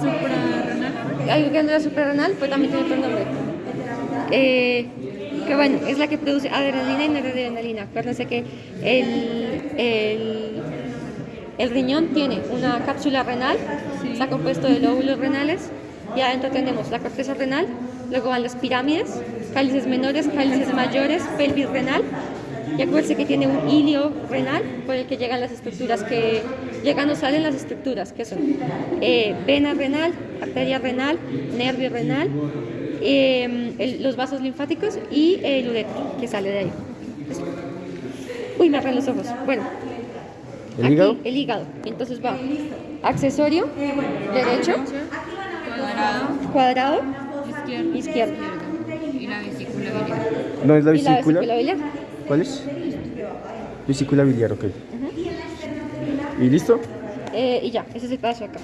Suprarrenal. suprarrenal, pues también tiene otro nombre. Eh, que bueno, es la que produce adrenalina y noradrenalina. Acuérdense que el, el, el riñón tiene una cápsula renal, está compuesto de lóbulos renales, y adentro tenemos la corteza renal, luego van las pirámides, cálices menores, cálices mayores, pelvis renal, y acuérdense que tiene un hilio renal por el que llegan las estructuras que llegan o salen las estructuras, que son eh, vena renal, arteria renal, nervio renal, eh, el- los vasos linfáticos y el ureter que sale de ahí. Uy, me arran los ojos. Bueno, ¿El aquí, hígado? el hígado. Entonces va accesorio, derecho, Cuadrado. cuadrado, Izquierdo. Y la vesícula biliar. ¿No es la Y la vesícula? vesícula biliar. ¿Cuál es? Vesícula biliar, ok. ¿Y listo? Eh, y ya, ese es el paso acá.